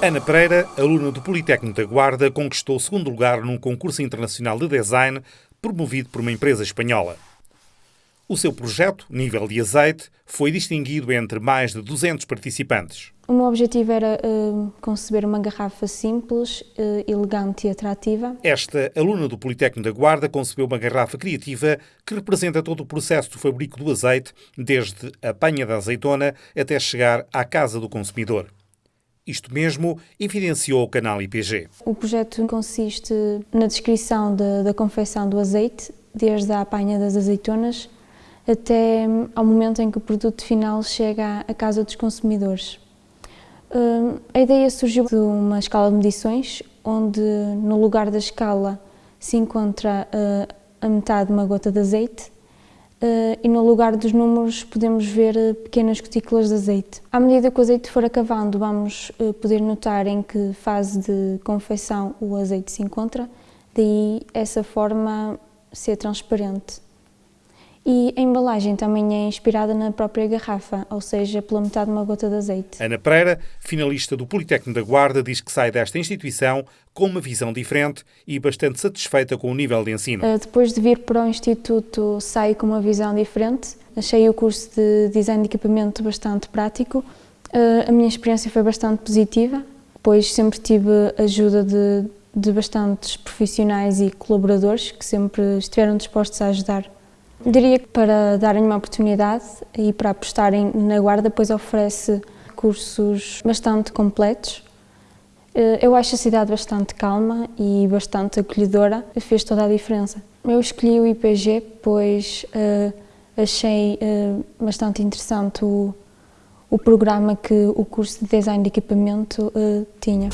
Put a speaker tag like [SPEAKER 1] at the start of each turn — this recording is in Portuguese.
[SPEAKER 1] Ana Pereira, aluna do Politécnico da Guarda, conquistou o segundo lugar num concurso internacional de design promovido por uma empresa espanhola. O seu projeto, Nível de Azeite, foi distinguido entre mais de 200 participantes.
[SPEAKER 2] O meu objetivo era uh, conceber uma garrafa simples, uh, elegante e atrativa.
[SPEAKER 1] Esta aluna do Politécnico da Guarda concebeu uma garrafa criativa que representa todo o processo do fabrico do azeite, desde a panha da azeitona até chegar à casa do consumidor. Isto mesmo evidenciou o canal IPG.
[SPEAKER 2] O projeto consiste na descrição de, da confecção do azeite, desde a apanha das azeitonas até ao momento em que o produto final chega à casa dos consumidores. Hum, a ideia surgiu de uma escala de medições, onde no lugar da escala se encontra uh, a metade de uma gota de azeite e no lugar dos números podemos ver pequenas gotículas de azeite. À medida que o azeite for acabando, vamos poder notar em que fase de confecção o azeite se encontra, daí essa forma ser transparente. E a embalagem também é inspirada na própria garrafa, ou seja, pela metade de uma gota de azeite.
[SPEAKER 1] Ana Pereira, finalista do Politécnico da Guarda, diz que sai desta instituição com uma visão diferente e bastante satisfeita com o nível de ensino.
[SPEAKER 2] Eh, depois de vir para o Instituto, saio com uma visão diferente. Achei o curso de Design de Equipamento bastante prático. Eh, a minha experiência foi bastante positiva, pois sempre tive ajuda de, de bastantes profissionais e colaboradores que sempre estiveram dispostos a ajudar. Diria que para darem uma oportunidade e para apostarem na Guarda, pois oferece cursos bastante completos. Eh, eu acho a cidade bastante calma e bastante acolhedora, fez toda a diferença. Eu escolhi o IPG pois uh, achei uh, bastante interessante o, o programa que o curso de Design de Equipamento uh, tinha.